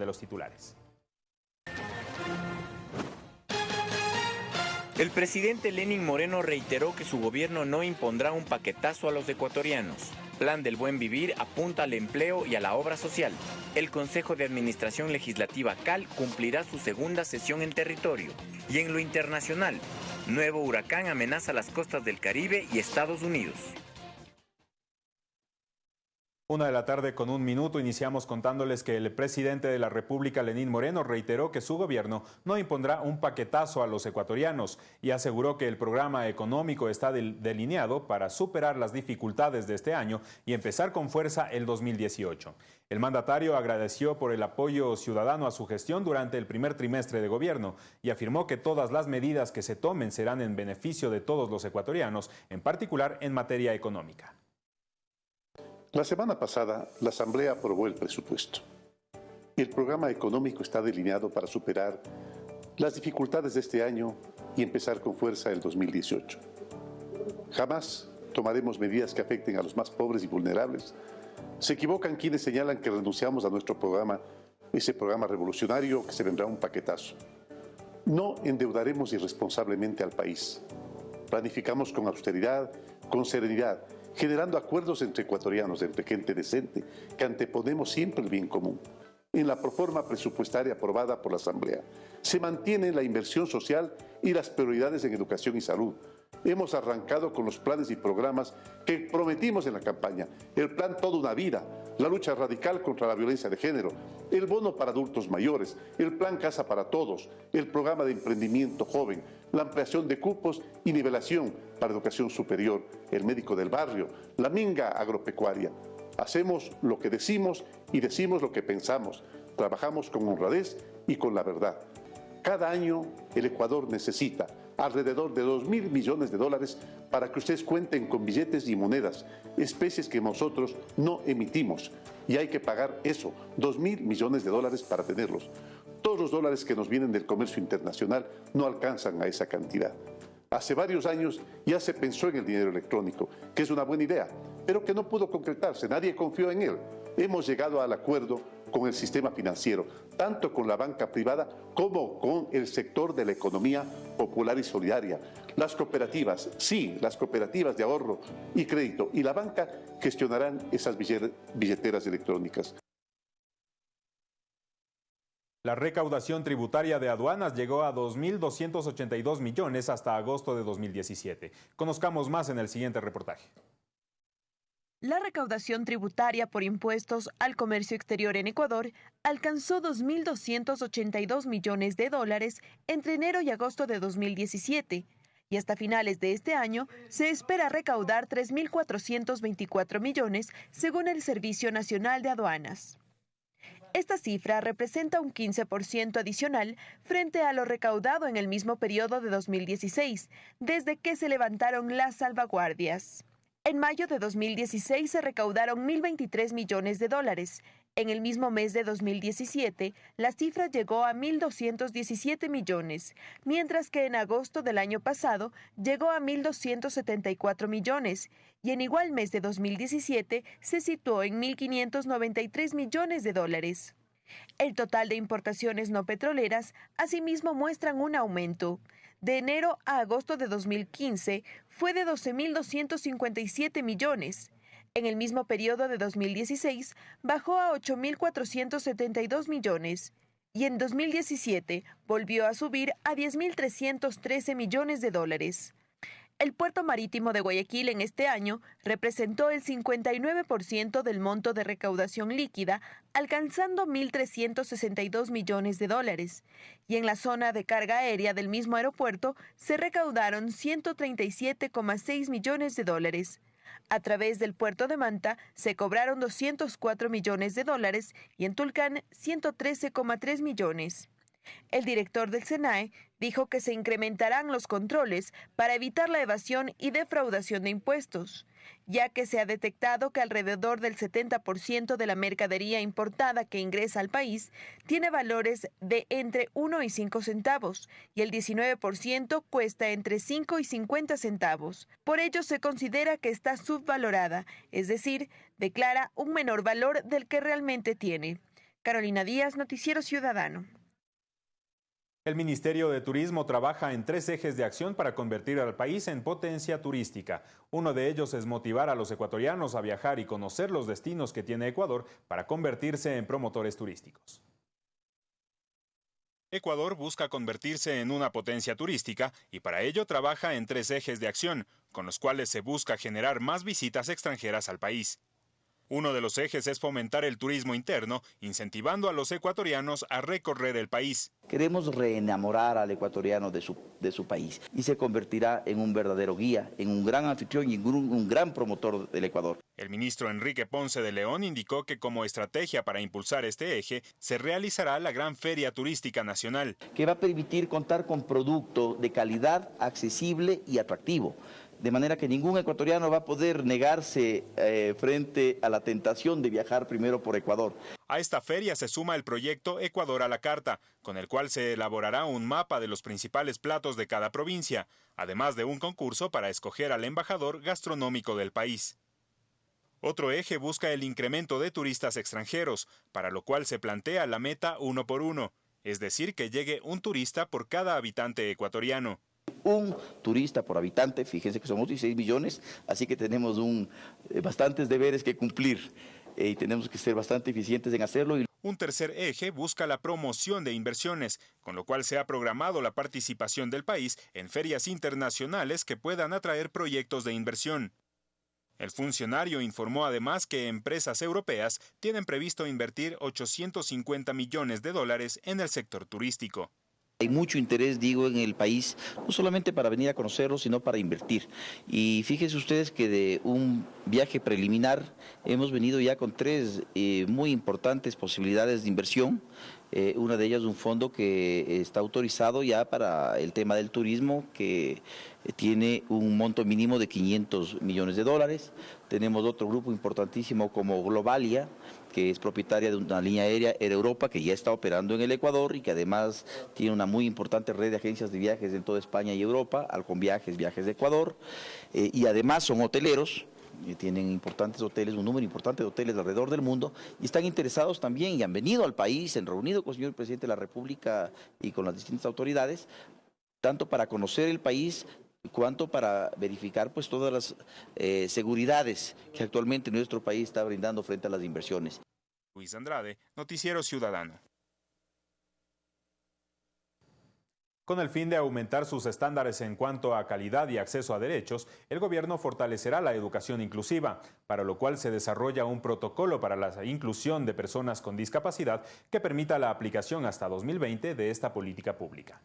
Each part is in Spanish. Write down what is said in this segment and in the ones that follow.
de los titulares. El presidente Lenin Moreno reiteró que su gobierno no impondrá un paquetazo a los ecuatorianos. Plan del Buen Vivir apunta al empleo y a la obra social. El Consejo de Administración Legislativa CAL cumplirá su segunda sesión en territorio. Y en lo internacional, nuevo huracán amenaza las costas del Caribe y Estados Unidos. Una de la tarde con un minuto iniciamos contándoles que el presidente de la República, Lenín Moreno, reiteró que su gobierno no impondrá un paquetazo a los ecuatorianos y aseguró que el programa económico está delineado para superar las dificultades de este año y empezar con fuerza el 2018. El mandatario agradeció por el apoyo ciudadano a su gestión durante el primer trimestre de gobierno y afirmó que todas las medidas que se tomen serán en beneficio de todos los ecuatorianos, en particular en materia económica. La semana pasada, la Asamblea aprobó el presupuesto. El programa económico está delineado para superar las dificultades de este año y empezar con fuerza el 2018. Jamás tomaremos medidas que afecten a los más pobres y vulnerables. Se equivocan quienes señalan que renunciamos a nuestro programa, ese programa revolucionario que se vendrá un paquetazo. No endeudaremos irresponsablemente al país. Planificamos con austeridad, con serenidad, generando acuerdos entre ecuatorianos, entre gente decente, que anteponemos siempre el bien común. En la proforma presupuestaria aprobada por la Asamblea, se mantiene la inversión social y las prioridades en educación y salud, hemos arrancado con los planes y programas que prometimos en la campaña. El plan Toda una Vida, la lucha radical contra la violencia de género, el bono para adultos mayores, el plan Casa para Todos, el programa de emprendimiento joven, la ampliación de cupos y nivelación para educación superior, el médico del barrio, la minga agropecuaria. Hacemos lo que decimos y decimos lo que pensamos. Trabajamos con honradez y con la verdad. Cada año el Ecuador necesita alrededor de 2 mil millones de dólares para que ustedes cuenten con billetes y monedas, especies que nosotros no emitimos. Y hay que pagar eso, 2 mil millones de dólares para tenerlos. Todos los dólares que nos vienen del comercio internacional no alcanzan a esa cantidad. Hace varios años ya se pensó en el dinero electrónico, que es una buena idea, pero que no pudo concretarse, nadie confió en él. Hemos llegado al acuerdo con el sistema financiero, tanto con la banca privada como con el sector de la economía popular y solidaria. Las cooperativas, sí, las cooperativas de ahorro y crédito y la banca gestionarán esas billeteras electrónicas. La recaudación tributaria de aduanas llegó a 2.282 millones hasta agosto de 2017. Conozcamos más en el siguiente reportaje. La recaudación tributaria por impuestos al comercio exterior en Ecuador alcanzó 2.282 millones de dólares entre enero y agosto de 2017 y hasta finales de este año se espera recaudar 3.424 millones según el Servicio Nacional de Aduanas. Esta cifra representa un 15% adicional frente a lo recaudado en el mismo periodo de 2016, desde que se levantaron las salvaguardias. En mayo de 2016 se recaudaron 1.023 millones de dólares. En el mismo mes de 2017, la cifra llegó a 1.217 millones, mientras que en agosto del año pasado llegó a 1.274 millones y en igual mes de 2017 se situó en 1.593 millones de dólares. El total de importaciones no petroleras asimismo muestran un aumento. De enero a agosto de 2015 fue de 12.257 millones. En el mismo periodo de 2016 bajó a 8.472 millones y en 2017 volvió a subir a 10.313 millones de dólares. El puerto marítimo de Guayaquil en este año representó el 59% del monto de recaudación líquida, alcanzando 1.362 millones de dólares. Y en la zona de carga aérea del mismo aeropuerto se recaudaron 137,6 millones de dólares. A través del puerto de Manta se cobraron 204 millones de dólares y en Tulcán 113,3 millones. El director del SENAE dijo que se incrementarán los controles para evitar la evasión y defraudación de impuestos, ya que se ha detectado que alrededor del 70% de la mercadería importada que ingresa al país tiene valores de entre 1 y 5 centavos y el 19% cuesta entre 5 y 50 centavos. Por ello se considera que está subvalorada, es decir, declara un menor valor del que realmente tiene. Carolina Díaz, Noticiero Ciudadano. El Ministerio de Turismo trabaja en tres ejes de acción para convertir al país en potencia turística. Uno de ellos es motivar a los ecuatorianos a viajar y conocer los destinos que tiene Ecuador para convertirse en promotores turísticos. Ecuador busca convertirse en una potencia turística y para ello trabaja en tres ejes de acción, con los cuales se busca generar más visitas extranjeras al país. Uno de los ejes es fomentar el turismo interno, incentivando a los ecuatorianos a recorrer el país. Queremos reenamorar al ecuatoriano de su, de su país y se convertirá en un verdadero guía, en un gran anfitrión y un, un gran promotor del Ecuador. El ministro Enrique Ponce de León indicó que como estrategia para impulsar este eje se realizará la Gran Feria Turística Nacional. Que va a permitir contar con producto de calidad, accesible y atractivo de manera que ningún ecuatoriano va a poder negarse eh, frente a la tentación de viajar primero por Ecuador. A esta feria se suma el proyecto Ecuador a la Carta, con el cual se elaborará un mapa de los principales platos de cada provincia, además de un concurso para escoger al embajador gastronómico del país. Otro eje busca el incremento de turistas extranjeros, para lo cual se plantea la meta uno por uno, es decir, que llegue un turista por cada habitante ecuatoriano un turista por habitante, fíjense que somos 16 millones, así que tenemos un, eh, bastantes deberes que cumplir eh, y tenemos que ser bastante eficientes en hacerlo. Un tercer eje busca la promoción de inversiones, con lo cual se ha programado la participación del país en ferias internacionales que puedan atraer proyectos de inversión. El funcionario informó además que empresas europeas tienen previsto invertir 850 millones de dólares en el sector turístico. Hay mucho interés, digo, en el país, no solamente para venir a conocerlo, sino para invertir. Y fíjense ustedes que de un viaje preliminar hemos venido ya con tres eh, muy importantes posibilidades de inversión. Eh, una de ellas un fondo que está autorizado ya para el tema del turismo, que tiene un monto mínimo de 500 millones de dólares. Tenemos otro grupo importantísimo como Globalia, que es propietaria de una línea aérea Air Europa que ya está operando en el Ecuador y que además tiene una muy importante red de agencias de viajes en toda España y Europa, Alcon Viajes, Viajes de Ecuador, eh, y además son hoteleros, y tienen importantes hoteles, un número importante de hoteles alrededor del mundo, y están interesados también y han venido al país, han reunido con el señor presidente de la República y con las distintas autoridades, tanto para conocer el país, cuanto para verificar pues todas las eh, seguridades que actualmente nuestro país está brindando frente a las inversiones. Luis Andrade, Noticiero Ciudadano. Con el fin de aumentar sus estándares en cuanto a calidad y acceso a derechos, el gobierno fortalecerá la educación inclusiva, para lo cual se desarrolla un protocolo para la inclusión de personas con discapacidad que permita la aplicación hasta 2020 de esta política pública.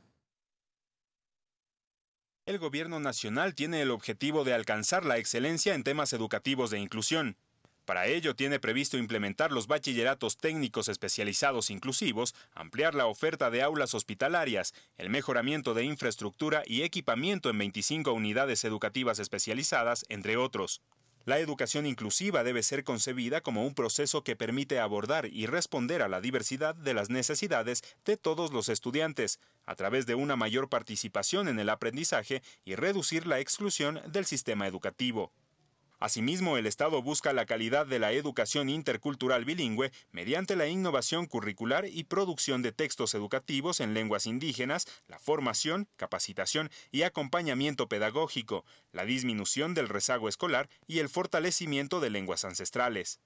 El gobierno nacional tiene el objetivo de alcanzar la excelencia en temas educativos de inclusión. Para ello tiene previsto implementar los bachilleratos técnicos especializados inclusivos, ampliar la oferta de aulas hospitalarias, el mejoramiento de infraestructura y equipamiento en 25 unidades educativas especializadas, entre otros. La educación inclusiva debe ser concebida como un proceso que permite abordar y responder a la diversidad de las necesidades de todos los estudiantes, a través de una mayor participación en el aprendizaje y reducir la exclusión del sistema educativo. Asimismo, el Estado busca la calidad de la educación intercultural bilingüe mediante la innovación curricular y producción de textos educativos en lenguas indígenas, la formación, capacitación y acompañamiento pedagógico, la disminución del rezago escolar y el fortalecimiento de lenguas ancestrales.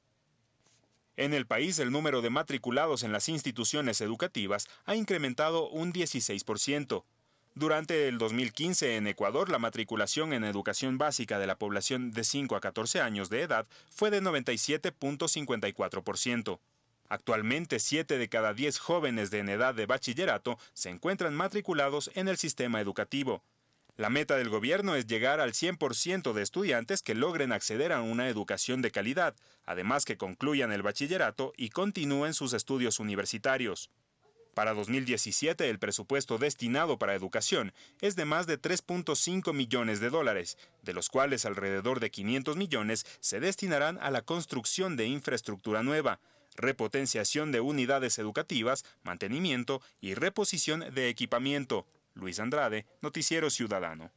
En el país, el número de matriculados en las instituciones educativas ha incrementado un 16%. Durante el 2015 en Ecuador, la matriculación en educación básica de la población de 5 a 14 años de edad fue de 97.54%. Actualmente, 7 de cada 10 jóvenes de en edad de bachillerato se encuentran matriculados en el sistema educativo. La meta del gobierno es llegar al 100% de estudiantes que logren acceder a una educación de calidad, además que concluyan el bachillerato y continúen sus estudios universitarios. Para 2017, el presupuesto destinado para educación es de más de 3.5 millones de dólares, de los cuales alrededor de 500 millones se destinarán a la construcción de infraestructura nueva, repotenciación de unidades educativas, mantenimiento y reposición de equipamiento. Luis Andrade, Noticiero Ciudadano.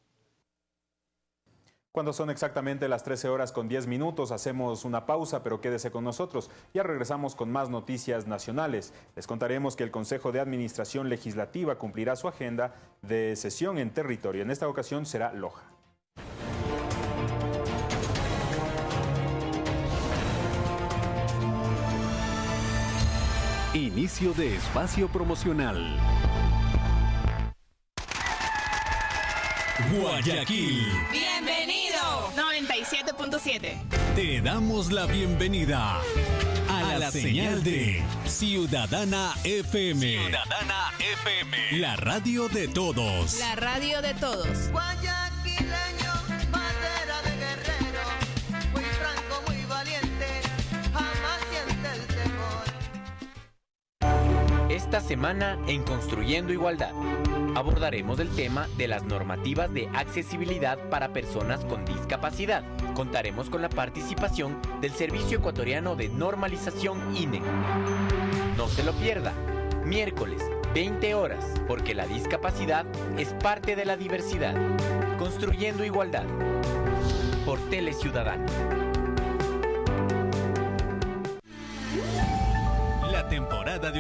Cuando son exactamente las 13 horas con 10 minutos, hacemos una pausa, pero quédese con nosotros. Ya regresamos con más noticias nacionales. Les contaremos que el Consejo de Administración Legislativa cumplirá su agenda de sesión en territorio. En esta ocasión será Loja. Inicio de espacio promocional. Guayaquil. Bienvenido. 97.7. Te damos la bienvenida a, la, señal, de Ciudadana FM. Ciudadana FM. La radio de todos. La radio de todos. Esta semana en Construyendo Igualdad abordaremos el tema de las normativas de accesibilidad para personas con discapacidad. Contaremos con la participación del Servicio Ecuatoriano de Normalización INE. No se lo pierda. Miércoles, 20 horas, porque la discapacidad es parte de la diversidad. Construyendo Igualdad. Por Tele Ciudadana.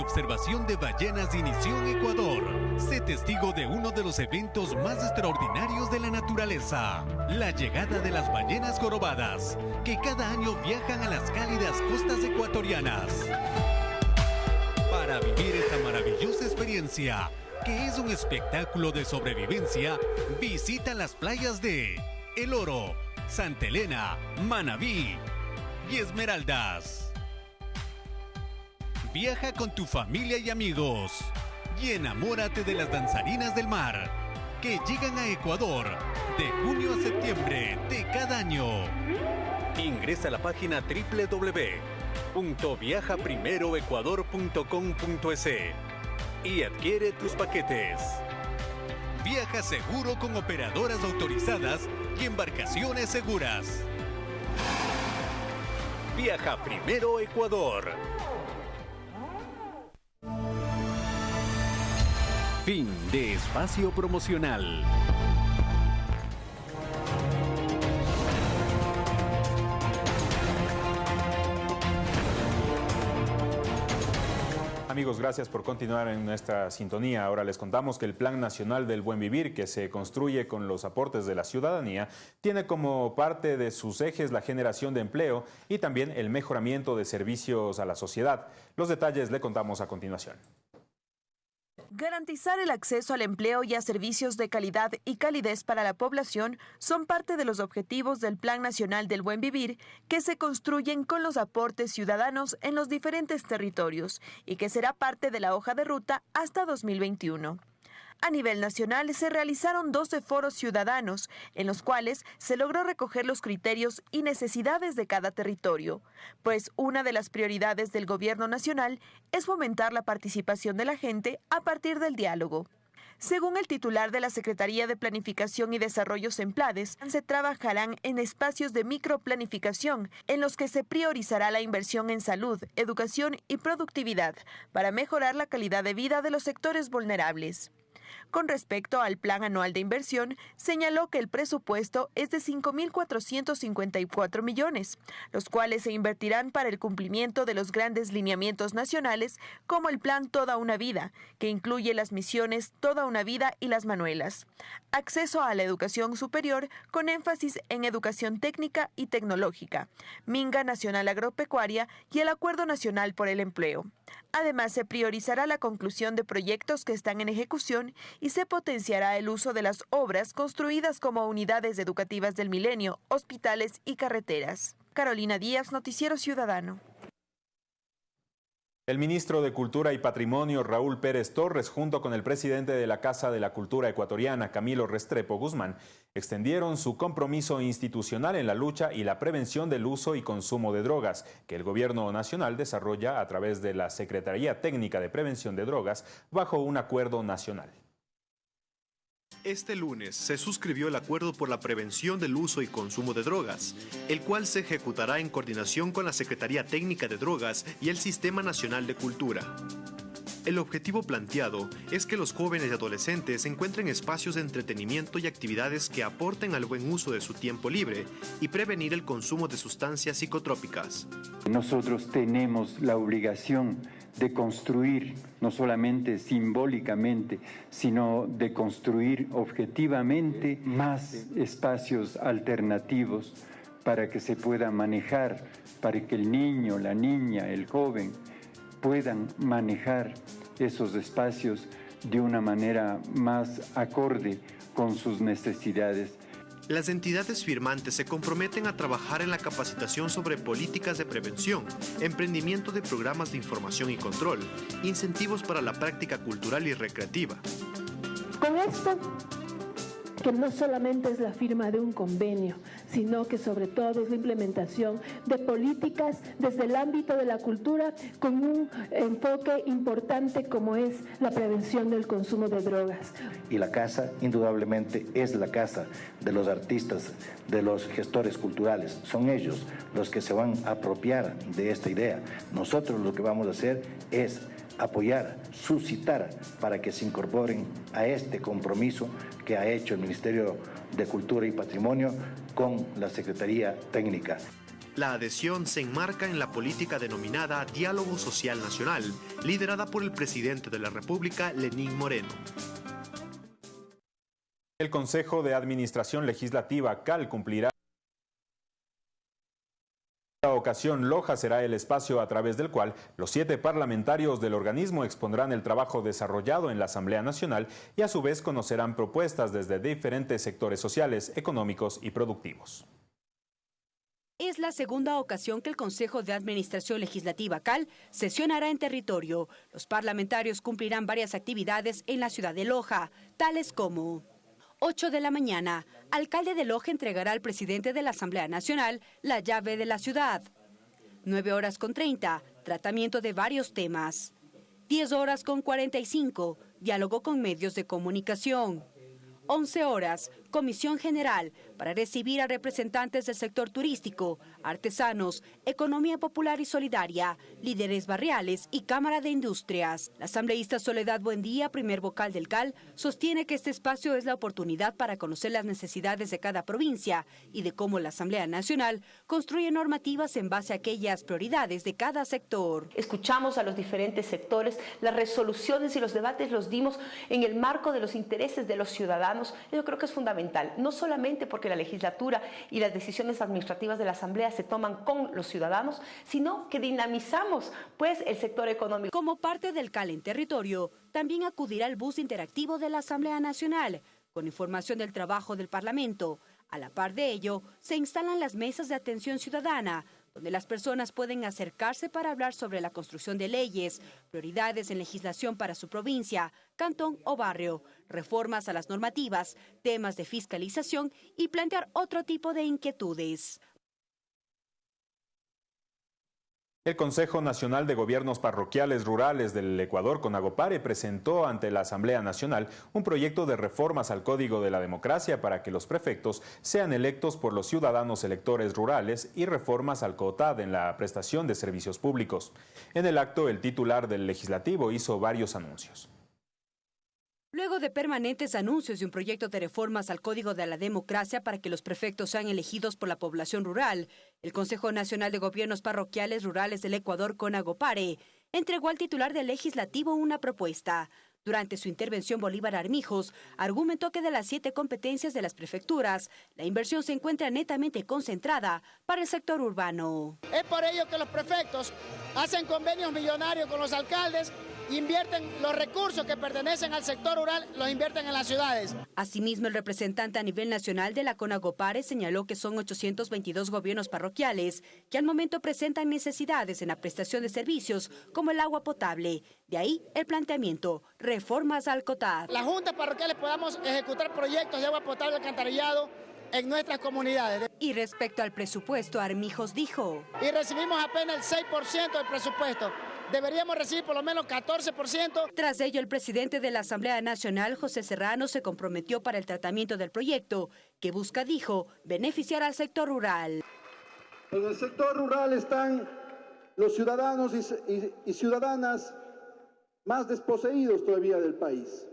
Observación de ballenas inició en Ecuador. Sé testigo de uno de los eventos más extraordinarios de la naturaleza, la llegada de las ballenas jorobadas, que cada año viajan a las cálidas costas ecuatorianas. Para vivir esta maravillosa experiencia, que es un espectáculo de sobrevivencia, visita las playas de El Oro, Santa Elena, Manabí y Esmeraldas. Viaja con tu familia y amigos y enamórate de las danzarinas del mar que llegan a Ecuador de junio a septiembre de cada año. Ingresa a la página www.viajaprimeroecuador.com.es y adquiere tus paquetes. Viaja seguro con operadoras autorizadas y embarcaciones seguras. Viaja primero Ecuador. Fin de espacio promocional. Amigos, gracias por continuar en nuestra sintonía. Ahora les contamos que el Plan Nacional del Buen Vivir, que se construye con los aportes de la ciudadanía, tiene como parte de sus ejes la generación de empleo y también el mejoramiento de servicios a la sociedad. Los detalles le contamos a continuación. Garantizar el acceso al empleo y a servicios de calidad y calidez para la población son parte de los objetivos del Plan Nacional del Buen Vivir que se construyen con los aportes ciudadanos en los diferentes territorios y que será parte de la hoja de ruta hasta 2021. A nivel nacional se realizaron 12 foros ciudadanos, en los cuales se logró recoger los criterios y necesidades de cada territorio, pues una de las prioridades del gobierno nacional es fomentar la participación de la gente a partir del diálogo. Según el titular de la Secretaría de Planificación y Desarrollo Semplades, se trabajarán en espacios de microplanificación en los que se priorizará la inversión en salud, educación y productividad para mejorar la calidad de vida de los sectores vulnerables. Con respecto al plan anual de inversión, señaló que el presupuesto es de 5.454 millones, los cuales se invertirán para el cumplimiento de los grandes lineamientos nacionales como el plan Toda una Vida, que incluye las misiones Toda una Vida y las Manuelas. Acceso a la educación superior con énfasis en educación técnica y tecnológica, Minga Nacional Agropecuaria y el Acuerdo Nacional por el Empleo. Además, se priorizará la conclusión de proyectos que están en ejecución y se potenciará el uso de las obras construidas como unidades educativas del milenio, hospitales y carreteras. Carolina Díaz, Noticiero Ciudadano. El ministro de Cultura y Patrimonio, Raúl Pérez Torres, junto con el presidente de la Casa de la Cultura Ecuatoriana, Camilo Restrepo Guzmán, extendieron su compromiso institucional en la lucha y la prevención del uso y consumo de drogas, que el Gobierno Nacional desarrolla a través de la Secretaría Técnica de Prevención de Drogas bajo un acuerdo nacional. Este lunes se suscribió el Acuerdo por la Prevención del Uso y Consumo de Drogas, el cual se ejecutará en coordinación con la Secretaría Técnica de Drogas y el Sistema Nacional de Cultura. El objetivo planteado es que los jóvenes y adolescentes encuentren espacios de entretenimiento y actividades que aporten al buen uso de su tiempo libre y prevenir el consumo de sustancias psicotrópicas. Nosotros tenemos la obligación de construir, no solamente simbólicamente, sino de construir objetivamente más espacios alternativos para que se pueda manejar, para que el niño, la niña, el joven puedan manejar esos espacios de una manera más acorde con sus necesidades. Las entidades firmantes se comprometen a trabajar en la capacitación sobre políticas de prevención, emprendimiento de programas de información y control, incentivos para la práctica cultural y recreativa. Con esto que no solamente es la firma de un convenio, sino que sobre todo es la implementación de políticas desde el ámbito de la cultura con un enfoque importante como es la prevención del consumo de drogas. Y la casa indudablemente es la casa de los artistas, de los gestores culturales. Son ellos los que se van a apropiar de esta idea. Nosotros lo que vamos a hacer es apoyar, suscitar para que se incorporen a este compromiso que ha hecho el Ministerio de Cultura y Patrimonio con la Secretaría Técnica. La adhesión se enmarca en la política denominada Diálogo Social Nacional, liderada por el presidente de la República, Lenín Moreno. El Consejo de Administración Legislativa CAL cumplirá esta ocasión, Loja será el espacio a través del cual los siete parlamentarios del organismo expondrán el trabajo desarrollado en la Asamblea Nacional y a su vez conocerán propuestas desde diferentes sectores sociales, económicos y productivos. Es la segunda ocasión que el Consejo de Administración Legislativa CAL sesionará en territorio. Los parlamentarios cumplirán varias actividades en la ciudad de Loja, tales como 8 de la mañana, alcalde de Loja entregará al presidente de la Asamblea Nacional la llave de la ciudad. 9 horas con 30, tratamiento de varios temas. 10 horas con 45, diálogo con medios de comunicación. 11 horas, Comisión General, para recibir a representantes del sector turístico, artesanos, economía popular y solidaria, líderes barriales y Cámara de Industrias. La asambleísta Soledad Buendía, primer vocal del CAL, sostiene que este espacio es la oportunidad para conocer las necesidades de cada provincia y de cómo la Asamblea Nacional construye normativas en base a aquellas prioridades de cada sector. Escuchamos a los diferentes sectores, las resoluciones y los debates los dimos en el marco de los intereses de los ciudadanos. Yo creo que es fundamental, no solamente porque la legislatura y las decisiones administrativas de la Asamblea se toman con los ciudadanos, sino que dinamizamos pues el sector económico. Como parte del CAL en territorio, también acudirá el bus interactivo de la Asamblea Nacional, con información del trabajo del Parlamento. A la par de ello, se instalan las mesas de atención ciudadana, donde las personas pueden acercarse para hablar sobre la construcción de leyes, prioridades en legislación para su provincia, cantón o barrio, reformas a las normativas, temas de fiscalización y plantear otro tipo de inquietudes. El Consejo Nacional de Gobiernos Parroquiales Rurales del Ecuador, CONAGOPARE, presentó ante la Asamblea Nacional un proyecto de reformas al Código de la Democracia para que los prefectos sean electos por los ciudadanos electores rurales y reformas al COTAD en la prestación de servicios públicos. En el acto, el titular del Legislativo hizo varios anuncios. Luego de permanentes anuncios de un proyecto de reformas al Código de la Democracia para que los prefectos sean elegidos por la población rural, el Consejo Nacional de Gobiernos Parroquiales Rurales del Ecuador, CONAGOPARE, entregó al titular del legislativo una propuesta. Durante su intervención, Bolívar Armijos argumentó que de las siete competencias de las prefecturas, la inversión se encuentra netamente concentrada para el sector urbano. Es por ello que los prefectos hacen convenios millonarios con los alcaldes invierten los recursos que pertenecen al sector rural, los invierten en las ciudades. Asimismo, el representante a nivel nacional de la CONAGOPARE señaló que son 822 gobiernos parroquiales que al momento presentan necesidades en la prestación de servicios como el agua potable. De ahí el planteamiento, reformas al COTAD. Las juntas parroquiales podamos ejecutar proyectos de agua potable alcantarillado en nuestras comunidades. Y respecto al presupuesto, Armijos dijo. Y recibimos apenas el 6% del presupuesto deberíamos recibir por lo menos 14%. Tras ello, el presidente de la Asamblea Nacional, José Serrano, se comprometió para el tratamiento del proyecto, que busca, dijo, beneficiar al sector rural. En el sector rural están los ciudadanos y, y ciudadanas más desposeídos todavía del país,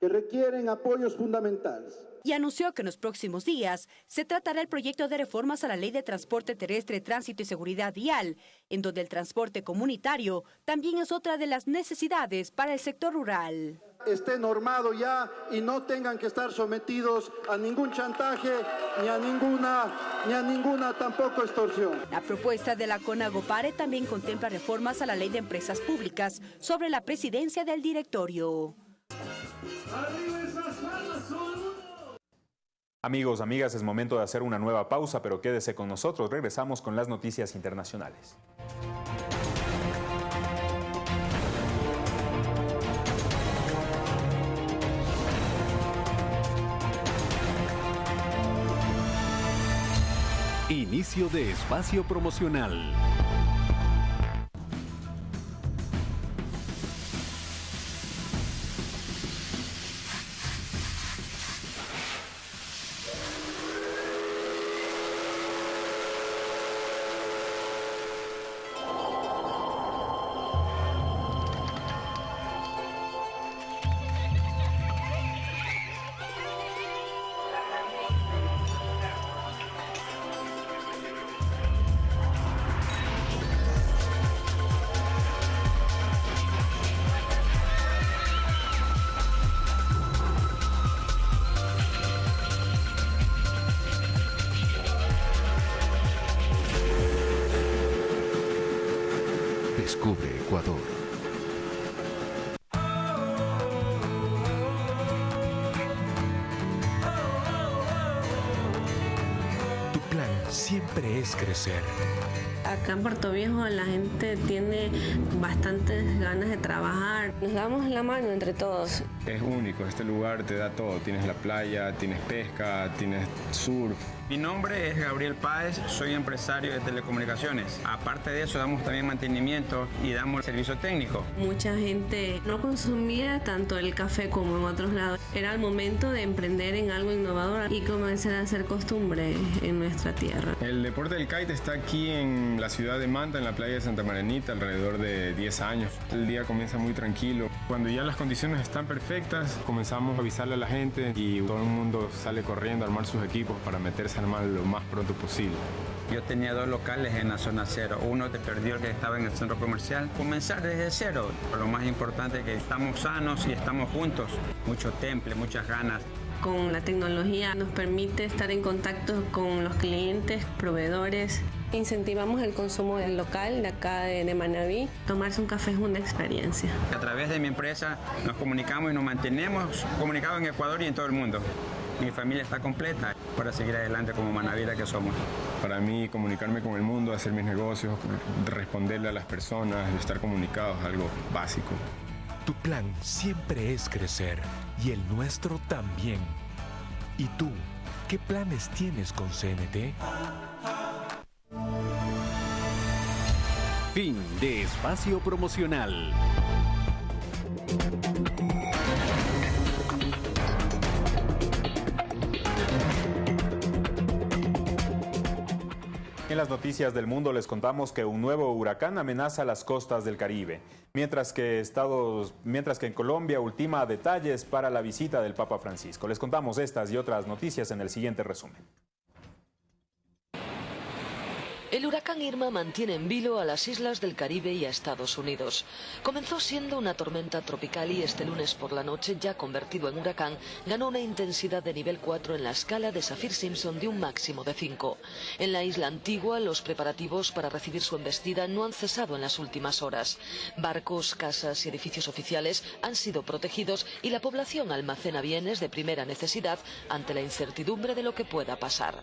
que requieren apoyos fundamentales y anunció que en los próximos días se tratará el proyecto de reformas a la Ley de Transporte Terrestre, Tránsito y Seguridad Vial, en donde el transporte comunitario también es otra de las necesidades para el sector rural. Esté normado ya y no tengan que estar sometidos a ningún chantaje ni a ninguna ni a ninguna tampoco extorsión. La propuesta de la CONAGOPARE también contempla reformas a la Ley de Empresas Públicas sobre la presidencia del directorio. Amigos, amigas, es momento de hacer una nueva pausa, pero quédese con nosotros. Regresamos con las noticias internacionales. Inicio de espacio promocional. Ecuador. Tu plan siempre es crecer. Acá en Puerto Viejo la gente tiene bastantes ganas de trabajar. Nos damos la mano entre todos. Es único, este lugar te da todo. Tienes la playa, tienes pesca, tienes surf. Mi nombre es Gabriel Páez, soy empresario de telecomunicaciones. Aparte de eso, damos también mantenimiento y damos servicio técnico. Mucha gente no consumía tanto el café como en otros lados. Era el momento de emprender en algo innovador y comenzar a hacer costumbre en nuestra tierra. El deporte del kite está aquí en la ciudad de Manta, en la playa de Santa Marenita, alrededor de 10 años. El día comienza muy tranquilo. Cuando ya las condiciones están perfectas, comenzamos a avisarle a la gente y todo el mundo sale corriendo a armar sus equipos para meterse a armar lo más pronto posible. Yo tenía dos locales en la zona cero. Uno te perdió el que estaba en el centro comercial. Comenzar desde cero. Lo más importante es que estamos sanos y estamos juntos. Mucho temple, muchas ganas. Con la tecnología nos permite estar en contacto con los clientes, proveedores. Incentivamos el consumo del local de acá de, de Manaví. Tomarse un café es una experiencia. A través de mi empresa nos comunicamos y nos mantenemos comunicados en Ecuador y en todo el mundo. Mi familia está completa para seguir adelante como manavira que somos. Para mí, comunicarme con el mundo, hacer mis negocios, responderle a las personas, estar comunicados es algo básico. Tu plan siempre es crecer y el nuestro también. ¿Y tú, qué planes tienes con CNT? Fin de espacio promocional. En las noticias del mundo les contamos que un nuevo huracán amenaza las costas del Caribe, mientras que, Estados, mientras que en Colombia ultima detalles para la visita del Papa Francisco. Les contamos estas y otras noticias en el siguiente resumen. El huracán Irma mantiene en vilo a las islas del Caribe y a Estados Unidos. Comenzó siendo una tormenta tropical y este lunes por la noche, ya convertido en huracán, ganó una intensidad de nivel 4 en la escala de Saffir-Simpson de un máximo de 5. En la isla antigua, los preparativos para recibir su embestida no han cesado en las últimas horas. Barcos, casas y edificios oficiales han sido protegidos y la población almacena bienes de primera necesidad ante la incertidumbre de lo que pueda pasar.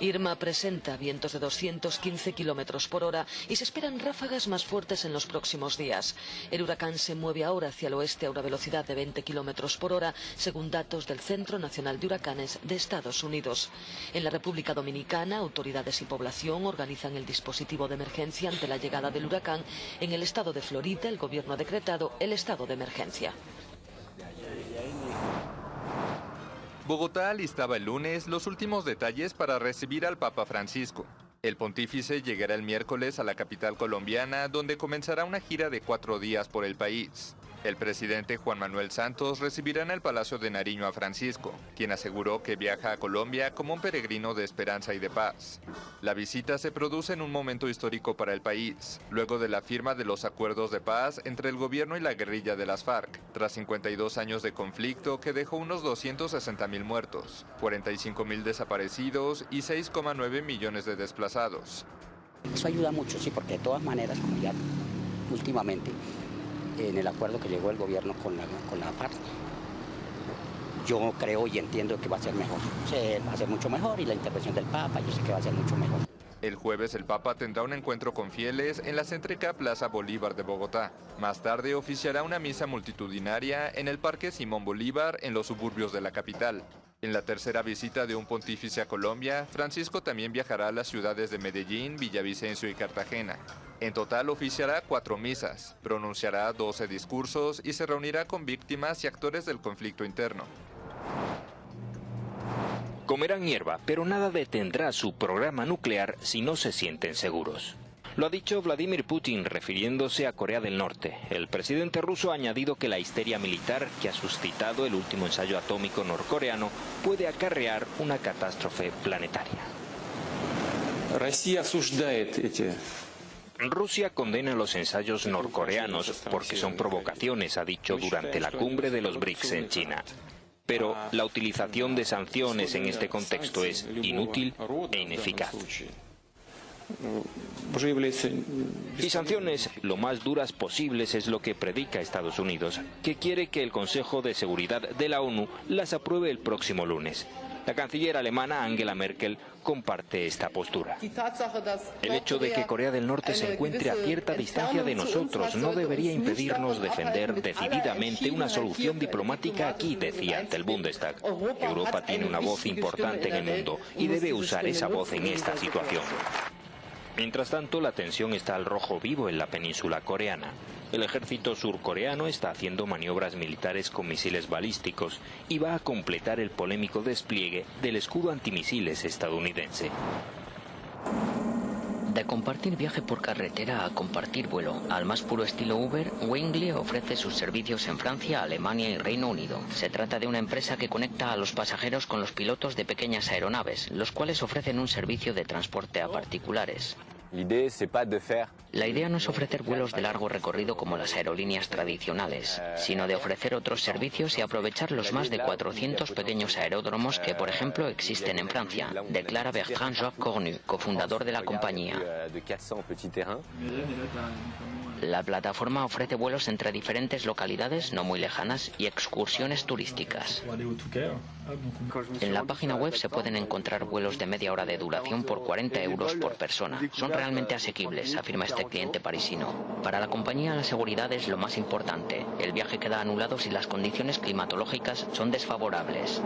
Irma presenta vientos de 200 15 kilómetros por hora y se esperan ráfagas más fuertes en los próximos días. El huracán se mueve ahora hacia el oeste a una velocidad de 20 kilómetros por hora, según datos del Centro Nacional de Huracanes de Estados Unidos. En la República Dominicana, autoridades y población organizan el dispositivo de emergencia ante la llegada del huracán. En el estado de Florida, el gobierno ha decretado el estado de emergencia. Bogotá listaba el lunes los últimos detalles para recibir al Papa Francisco. El pontífice llegará el miércoles a la capital colombiana, donde comenzará una gira de cuatro días por el país. El presidente Juan Manuel Santos recibirá en el Palacio de Nariño a Francisco, quien aseguró que viaja a Colombia como un peregrino de esperanza y de paz. La visita se produce en un momento histórico para el país, luego de la firma de los acuerdos de paz entre el gobierno y la guerrilla de las FARC, tras 52 años de conflicto que dejó unos 260 mil muertos, 45 mil desaparecidos y 6,9 millones de desplazados. Eso ayuda mucho, sí, porque de todas maneras, como ya últimamente, en el acuerdo que llegó el gobierno con la, con la FARC, yo creo y entiendo que va a ser mejor. Se va a ser mucho mejor y la intervención del Papa yo sé que va a ser mucho mejor. El jueves el Papa tendrá un encuentro con fieles en la céntrica Plaza Bolívar de Bogotá. Más tarde oficiará una misa multitudinaria en el Parque Simón Bolívar en los suburbios de la capital. En la tercera visita de un pontífice a Colombia, Francisco también viajará a las ciudades de Medellín, Villavicencio y Cartagena. En total oficiará cuatro misas, pronunciará 12 discursos y se reunirá con víctimas y actores del conflicto interno. Comerán hierba, pero nada detendrá su programa nuclear si no se sienten seguros. Lo ha dicho Vladimir Putin refiriéndose a Corea del Norte. El presidente ruso ha añadido que la histeria militar que ha suscitado el último ensayo atómico norcoreano puede acarrear una catástrofe planetaria. Rusia condena los ensayos norcoreanos porque son provocaciones, ha dicho durante la cumbre de los BRICS en China. Pero la utilización de sanciones en este contexto es inútil e ineficaz. Y sanciones lo más duras posibles es lo que predica Estados Unidos, que quiere que el Consejo de Seguridad de la ONU las apruebe el próximo lunes. La canciller alemana Angela Merkel comparte esta postura. El hecho de que Corea del Norte se encuentre a cierta distancia de nosotros no debería impedirnos defender decididamente una solución diplomática aquí, decía ante el Bundestag. Europa tiene una voz importante en el mundo y debe usar esa voz en esta situación. Mientras tanto, la tensión está al rojo vivo en la península coreana. El ejército surcoreano está haciendo maniobras militares con misiles balísticos y va a completar el polémico despliegue del escudo antimisiles estadounidense. De compartir viaje por carretera a compartir vuelo, al más puro estilo Uber, Wingley ofrece sus servicios en Francia, Alemania y Reino Unido. Se trata de una empresa que conecta a los pasajeros con los pilotos de pequeñas aeronaves, los cuales ofrecen un servicio de transporte a particulares. La idea no es ofrecer vuelos de largo recorrido como las aerolíneas tradicionales, sino de ofrecer otros servicios y aprovechar los más de 400 pequeños aeródromos que, por ejemplo, existen en Francia, declara Bertrand Jacques Cornu, cofundador de la compañía. La plataforma ofrece vuelos entre diferentes localidades no muy lejanas y excursiones turísticas. En la página web se pueden encontrar vuelos de media hora de duración por 40 euros por persona. Son realmente asequibles, afirma este cliente parisino. Para la compañía la seguridad es lo más importante. El viaje queda anulado si las condiciones climatológicas son desfavorables.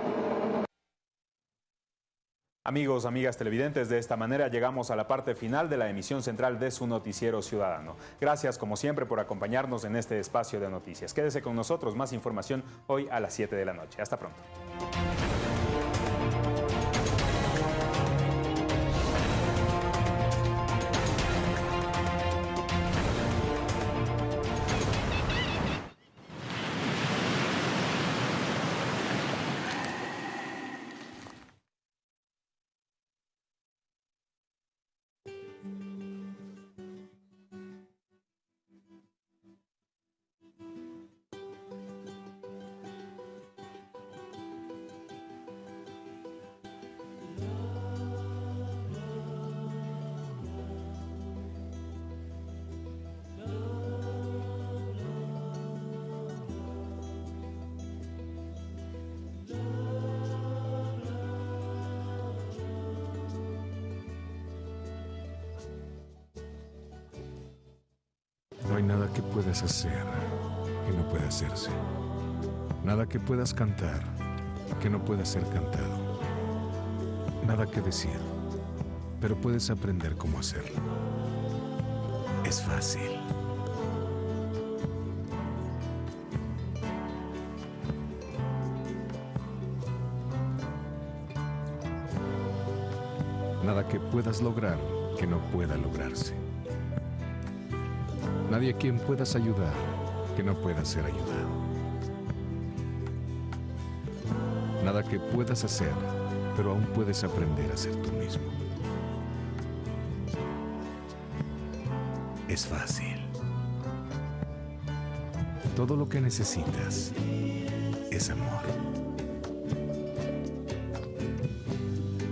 Amigos, amigas televidentes, de esta manera llegamos a la parte final de la emisión central de su noticiero ciudadano. Gracias como siempre por acompañarnos en este espacio de noticias. Quédese con nosotros, más información hoy a las 7 de la noche. Hasta pronto. Nada que puedas hacer que no pueda hacerse. Nada que puedas cantar que no pueda ser cantado. Nada que decir, pero puedes aprender cómo hacerlo. Es fácil. Nada que puedas lograr que no pueda lograrse. Nadie a quien puedas ayudar que no pueda ser ayudado. Nada que puedas hacer, pero aún puedes aprender a ser tú mismo. Es fácil. Todo lo que necesitas es amor.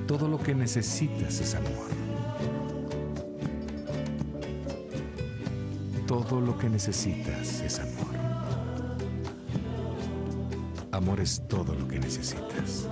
Todo lo que necesitas es amor. Todo lo que necesitas es amor. Amor es todo lo que necesitas.